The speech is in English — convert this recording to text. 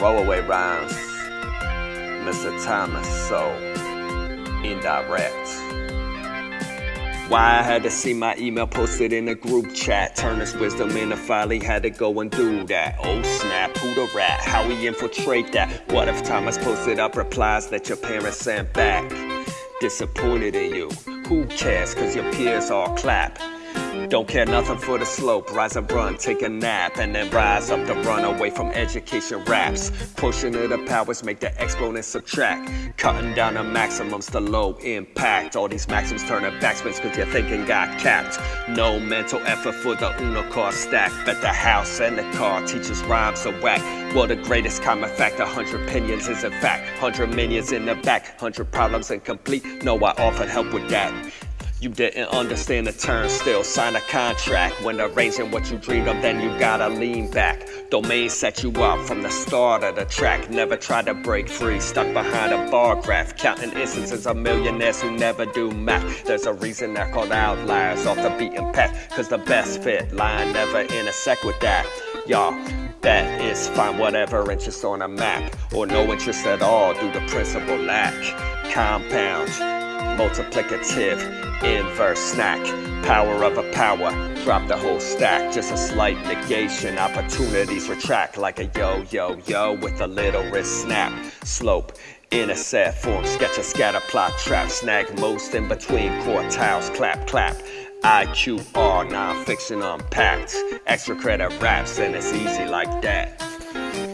Throwaway rhymes. Mr. Thomas, so indirect. Why I had to see my email posted in a group chat. Turn his wisdom into folly, had to go and do that. Oh snap, who the rat? How we infiltrate that? What if Thomas posted up replies that your parents sent back? Disappointed in you. Who cares? Cause your peers all clap. Don't care nothing for the slope. Rise and run, take a nap, and then rise up to run away from education raps. Pushing of the powers make the exponents subtract. Cutting down the maximums to low impact. All these maxims turn turning backspins cause your thinking got capped. No mental effort for the Uno car stack. Bet the house and the car teaches rhymes a whack. Well, the greatest common fact, a hundred opinions is a fact. Hundred minions in the back, hundred problems incomplete. No, I offered help with that. You didn't understand the term, still sign a contract. When arranging what you dreamed of, then you gotta lean back. Domain set you up from the start of the track. Never tried to break free, stuck behind a bar graph. Counting instances of millionaires who never do math. There's a reason they're called outliers off the beaten path. Cause the best fit line never intersect with that. Y'all, that is fine, whatever interest on a map. Or no interest at all due to principle lack. Compound multiplicative, inverse snack, power of a power, drop the whole stack, just a slight negation, opportunities retract. Like a yo-yo-yo with a little wrist snap, slope, intercept form, sketch a scatter plot trap, snag most in between quartiles, clap, clap, IQR, non-fiction unpacked, extra credit raps, and it's easy like that.